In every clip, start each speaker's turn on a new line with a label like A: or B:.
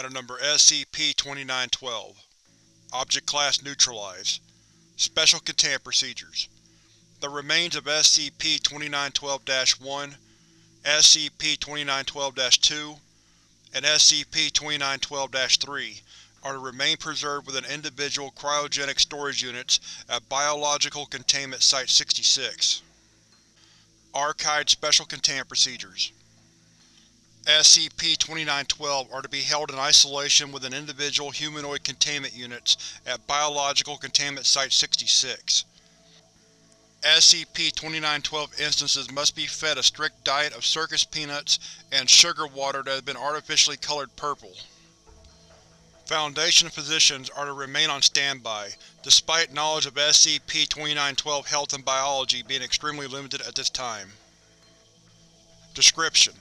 A: Item Number SCP-2912 Object Class Neutralized. Special Containment Procedures. The remains of SCP-2912-1, SCP-2912-2, and SCP-2912-3 are to remain preserved within individual cryogenic storage units at Biological Containment Site-66. Archived Special Containment Procedures SCP-2912 are to be held in isolation within individual humanoid containment units at Biological Containment Site-66. SCP-2912 instances must be fed a strict diet of circus peanuts and sugar water that has been artificially colored purple. Foundation physicians are to remain on standby, despite knowledge of SCP-2912 health and biology being extremely limited at this time. Description: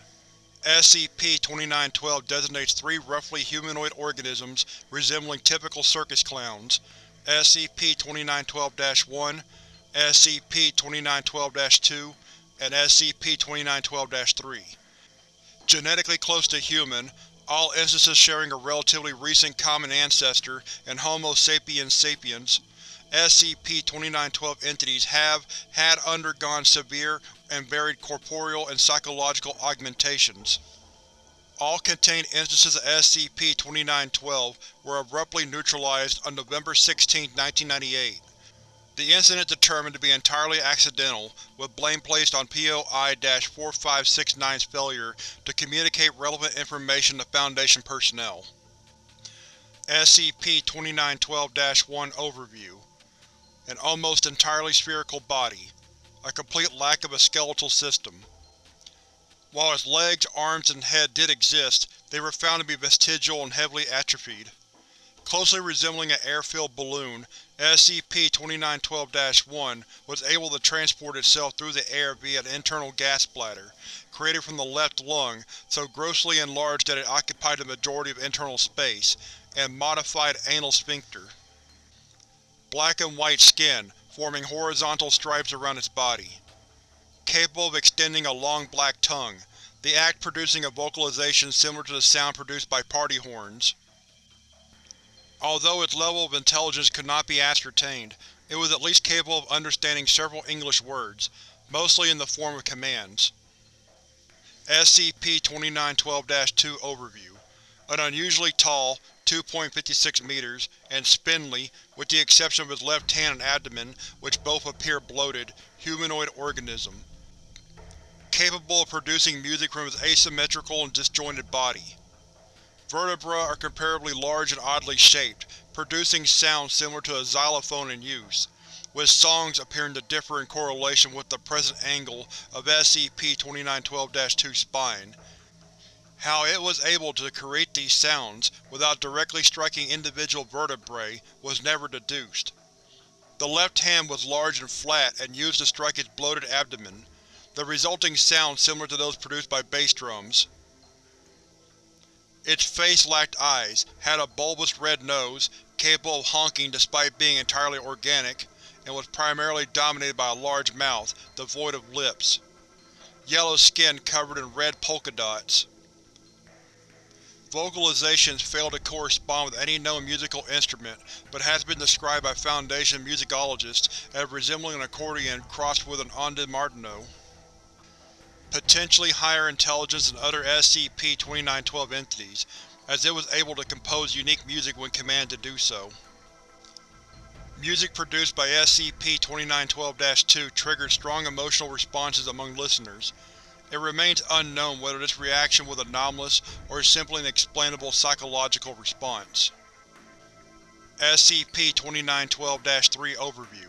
A: SCP-2912 designates three roughly humanoid organisms resembling typical circus clowns, SCP-2912-1, SCP-2912-2, and SCP-2912-3. Genetically close to human, all instances sharing a relatively recent common ancestor in Homo sapiens sapiens, SCP-2912 entities have had undergone severe and varied corporeal and psychological augmentations. All contained instances of SCP-2912 were abruptly neutralized on November 16, 1998. The incident determined to be entirely accidental, with blame placed on POI-4569's failure to communicate relevant information to Foundation personnel. SCP-2912-1 Overview An almost entirely spherical body. A complete lack of a skeletal system. While its legs, arms, and head did exist, they were found to be vestigial and heavily atrophied. Closely resembling an air-filled balloon, SCP-2912-1 was able to transport itself through the air via an internal gas bladder, created from the left lung so grossly enlarged that it occupied the majority of internal space, and modified anal sphincter. Black and white skin, forming horizontal stripes around its body. Capable of extending a long black tongue, the act producing a vocalization similar to the sound produced by party horns. Although its level of intelligence could not be ascertained, it was at least capable of understanding several English words, mostly in the form of commands. SCP-2912-2 Overview An unusually tall, 2.56 meters, and spindly, with the exception of his left hand and abdomen, which both appear bloated, humanoid organism. Capable of producing music from his asymmetrical and disjointed body. Vertebrae are comparably large and oddly shaped, producing sounds similar to a xylophone in use, with songs appearing to differ in correlation with the present angle of SCP-2912-2's spine. How it was able to create these sounds without directly striking individual vertebrae was never deduced. The left hand was large and flat and used to strike its bloated abdomen, the resulting sound similar to those produced by bass drums. Its face lacked eyes, had a bulbous red nose, capable of honking despite being entirely organic, and was primarily dominated by a large mouth, devoid of lips. Yellow skin covered in red polka dots. Vocalizations fail to correspond with any known musical instrument, but has been described by Foundation musicologists as resembling an accordion crossed with an ondes Martenot potentially higher intelligence than other SCP-2912 entities, as it was able to compose unique music when commanded to do so. Music produced by SCP-2912-2 triggered strong emotional responses among listeners. It remains unknown whether this reaction was anomalous or simply an explainable psychological response. SCP-2912-3 Overview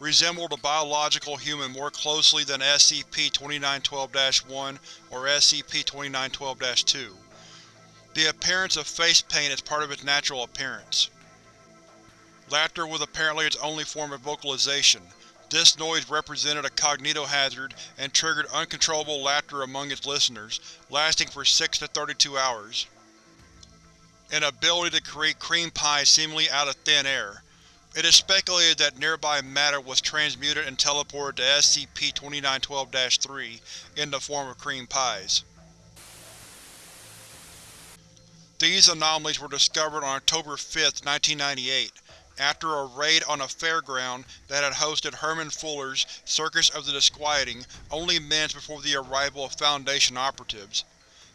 A: resembled a biological human more closely than SCP-2912-1 or SCP-2912-2. The appearance of face paint is part of its natural appearance. Laughter was apparently its only form of vocalization. This noise represented a cognitohazard and triggered uncontrollable laughter among its listeners, lasting for 6 to 32 hours. An ability to create cream pies seemingly out of thin air, it is speculated that nearby matter was transmuted and teleported to SCP-2912-3 in the form of cream pies. These anomalies were discovered on October 5, 1998, after a raid on a fairground that had hosted Herman Fuller's Circus of the Disquieting only minutes before the arrival of Foundation operatives.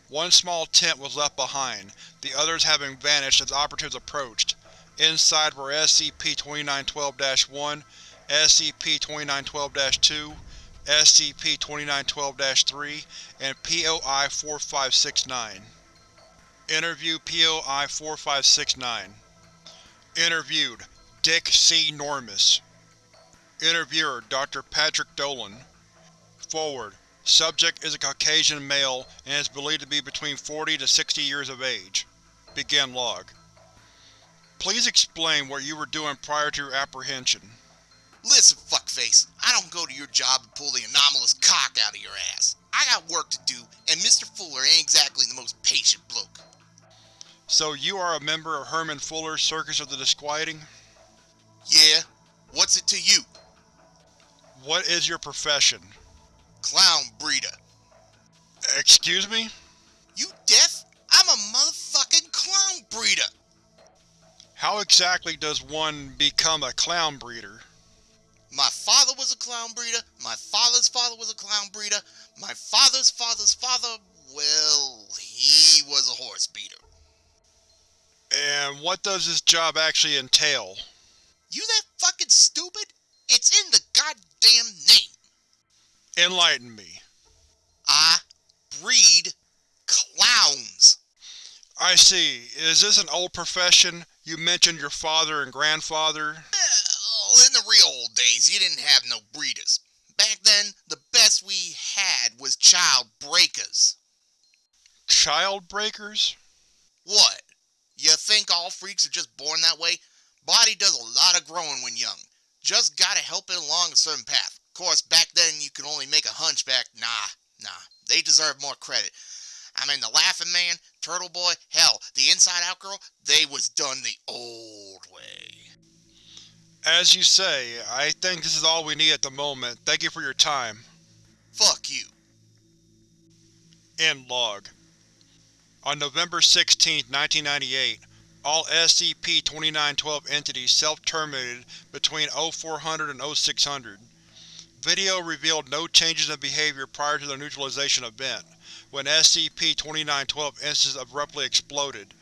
A: One small tent was left behind, the others having vanished as operatives approached. Inside were SCP-2912-1, SCP-2912-2, SCP-2912-3, and POI-4569. Interview POI-4569 Interviewed: Dick C. Normus Interviewer: Dr. Patrick Dolan Foreword: Subject is a Caucasian male and is believed to be between 40 to 60 years of age. Begin log. Please explain what you were doing prior to your apprehension.
B: Listen, fuckface, I don't go to your job and pull the anomalous cock out of your ass. I got work to do, and Mr. Fuller ain't exactly the most patient bloke.
A: So you are a member of Herman Fuller's Circus of the Disquieting?
B: Yeah? What's it to you?
A: What is your profession?
B: Clown breeder.
A: Excuse me?
B: You deaf? I'm a motherfucking clown breeder!
A: How exactly does one become a clown breeder?
B: My father was a clown breeder, my father's father was a clown breeder, my father's father's father, well, he was a horse beater.
A: And what does this job actually entail?
B: You that fucking stupid? It's in the goddamn name!
A: Enlighten me.
B: I breed clowns.
A: I see. Is this an old profession? You mentioned your father and grandfather.
B: Well, in the real old days, you didn't have no breeders. Back then, the best we had was child breakers.
A: Child breakers?
B: What? You think all freaks are just born that way? Body does a lot of growing when young. Just gotta help it along a certain path. Of course, back then you could only make a hunchback. Nah, nah. They deserve more credit. I mean, the Laughing Man, Turtle Boy, hell, the Inside Out Girl, they was done the old way.
A: As you say, I think this is all we need at the moment. Thank you for your time.
B: Fuck you.
A: End log. On November 16, 1998, all SCP-2912 entities self-terminated between 0400 and 0600. Video revealed no changes in behavior prior to the neutralization event, when SCP-2912 instances abruptly exploded,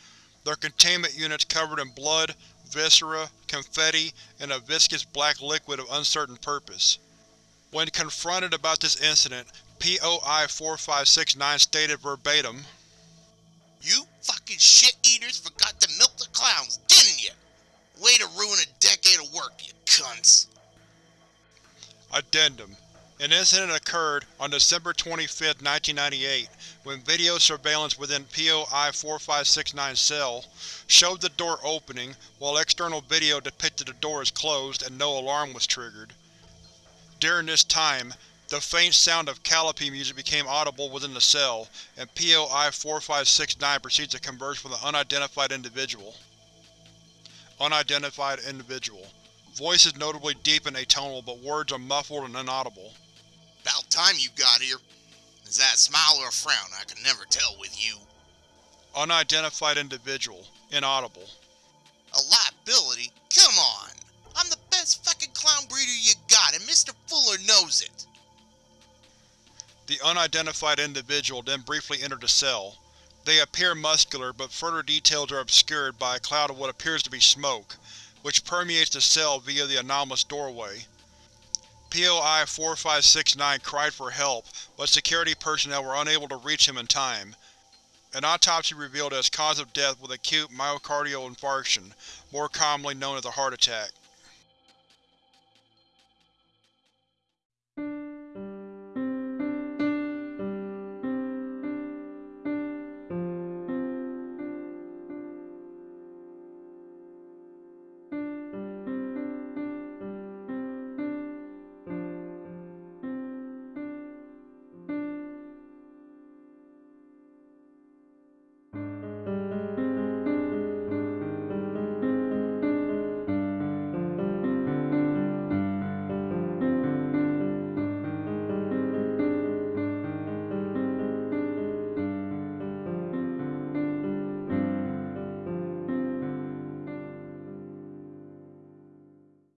A: their containment units covered in blood, viscera, confetti, and a viscous black liquid of uncertain purpose. When confronted about this incident, POI-4569 stated verbatim,
B: You fucking shit-eaters forgot to milk the clowns, didn't you? Way to ruin a decade of work, you cunts.
A: Addendum An incident occurred on December 25, 1998, when video surveillance within POI-4569's cell showed the door opening, while external video depicted the door as closed and no alarm was triggered. During this time, the faint sound of Calliope music became audible within the cell, and POI-4569 proceeds to converse with an unidentified individual. Unidentified individual. Voice is notably deep and atonal, but words are muffled and inaudible.
B: About time you got here. Is that a smile or a frown? I can never tell with you.
A: Unidentified individual. Inaudible.
B: A liability?
A: Unidentified individual then briefly entered the cell. They appear muscular, but further details are obscured by a cloud of what appears to be smoke, which permeates the cell via the anomalous doorway. POI-4569 cried for help, but security personnel were unable to reach him in time. An autopsy revealed his cause of death was acute myocardial infarction, more commonly known as a heart attack.